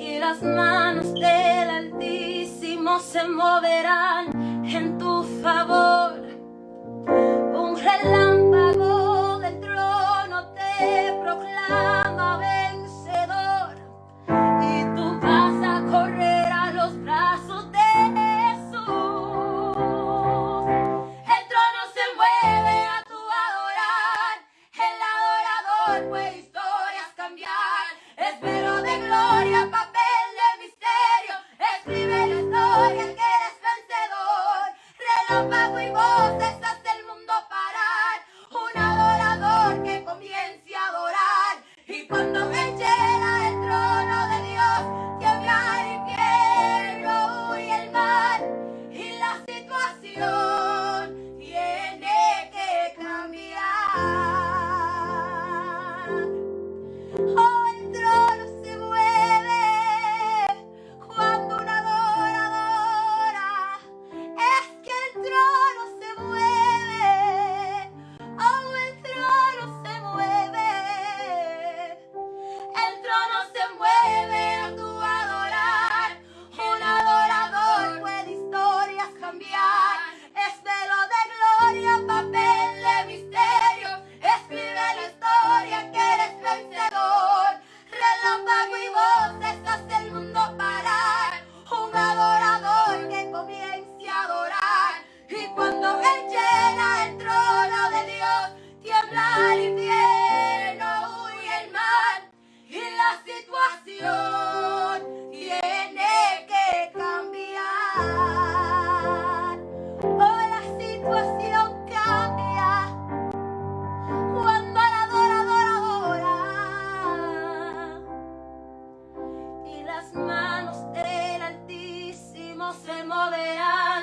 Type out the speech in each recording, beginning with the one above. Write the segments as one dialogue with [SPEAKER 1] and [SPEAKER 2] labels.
[SPEAKER 1] y las manos del Altísimo se moverán en tu favor. Un reloj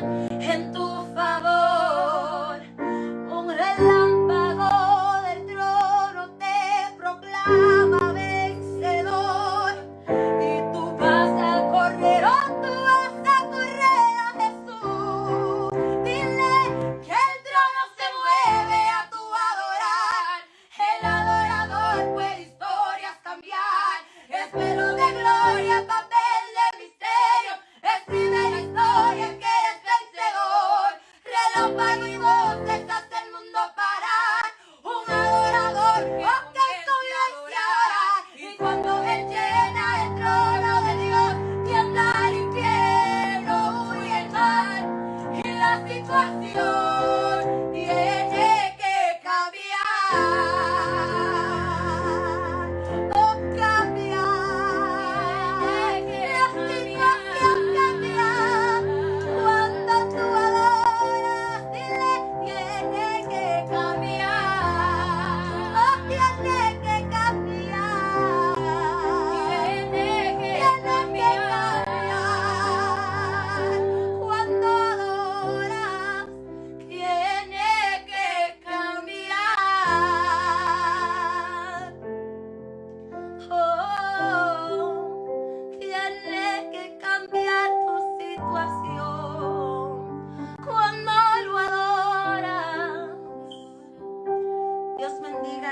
[SPEAKER 1] and Bye.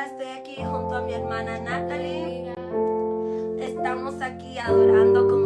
[SPEAKER 1] Estoy aquí junto a mi hermana Natalie. Estamos aquí adorando con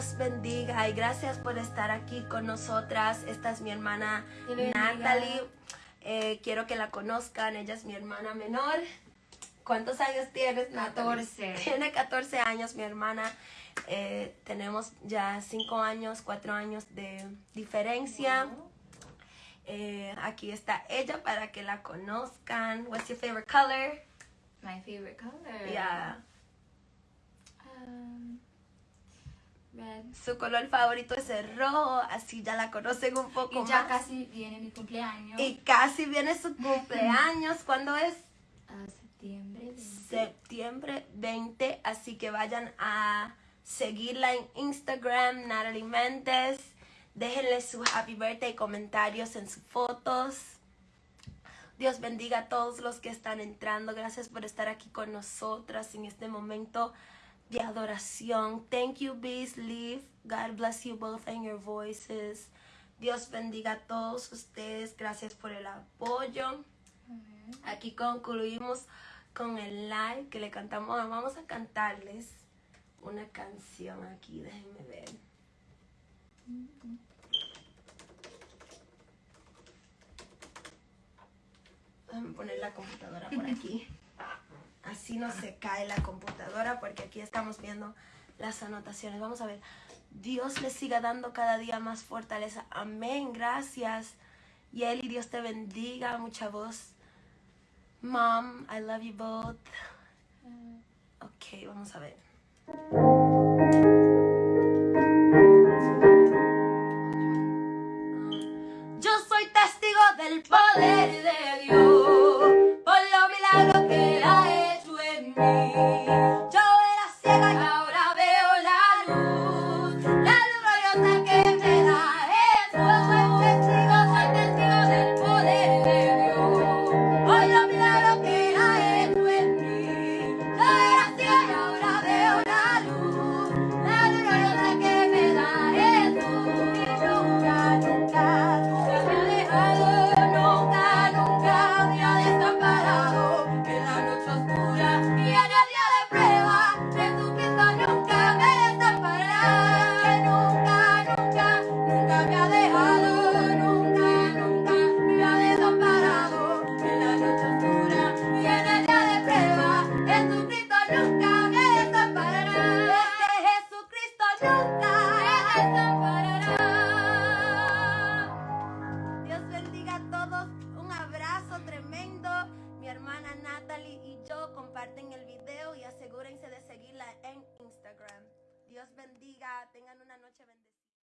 [SPEAKER 1] Dios bendiga y gracias por estar aquí con nosotras. Esta es mi hermana. Natalie. Eh, quiero que la conozcan. Ella es mi hermana menor. ¿Cuántos años tienes, Natalie?
[SPEAKER 2] 14.
[SPEAKER 1] Tiene 14 años mi hermana. Eh, tenemos ya 5 años, 4 años de diferencia. Eh, aquí está ella para que la conozcan. What's your favorite color?
[SPEAKER 2] My favorite color.
[SPEAKER 1] Yeah.
[SPEAKER 2] Um,
[SPEAKER 1] Su color favorito es el rojo, así ya la conocen un poco
[SPEAKER 2] Y ya
[SPEAKER 1] más.
[SPEAKER 2] casi viene mi cumpleaños.
[SPEAKER 1] Y casi viene su cumpleaños. ¿Cuándo es?
[SPEAKER 2] A septiembre. 20.
[SPEAKER 1] Septiembre 20. Así que vayan a seguirla en Instagram, Natalie Méndez. Déjenle su happy birthday comentarios en sus fotos. Dios bendiga a todos los que están entrando. Gracias por estar aquí con nosotras en este momento de adoración. Thank you, Bees Leaf. God bless you both and your voices. Dios bendiga a todos ustedes. Gracias por el apoyo. Aquí concluimos con el live que le cantamos. Vamos a cantarles una canción aquí. Déjenme ver. Déjenme poner la computadora por aquí. Así no se cae la computadora porque aquí estamos viendo las anotaciones. Vamos a ver. Dios les siga dando cada día más fortaleza. Amén. Gracias. Y él y Dios te bendiga. Mucha voz. Mom, I love you both. Ok, vamos a ver. Yo soy testigo del poder de Dios,